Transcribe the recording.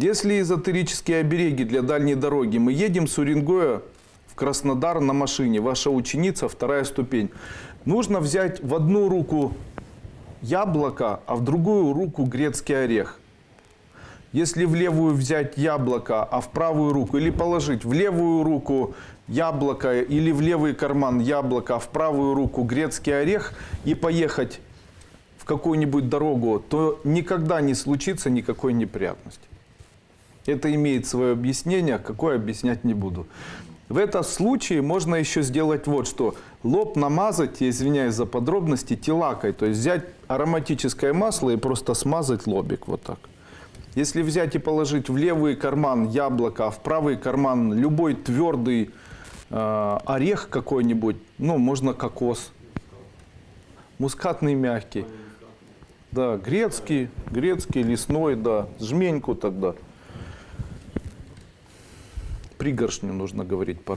Если эзотерические обереги для дальней дороги, мы едем с Уренгоя в Краснодар на машине, ваша ученица, вторая ступень. Нужно взять в одну руку яблоко, а в другую руку грецкий орех. Если в левую взять яблоко, а в правую руку, или положить в левую руку яблоко, или в левый карман яблоко, а в правую руку грецкий орех, и поехать в какую-нибудь дорогу, то никогда не случится никакой неприятности. Это имеет свое объяснение, какое объяснять не буду. В этом случае можно еще сделать вот что. Лоб намазать, извиняюсь за подробности, телакой. То есть взять ароматическое масло и просто смазать лобик вот так. Если взять и положить в левый карман яблоко, а в правый карман любой твердый э, орех какой-нибудь, ну, можно кокос, мускатный мягкий, да, грецкий, грецкий, лесной, да, жменьку тогда. Пригоршню нужно говорить по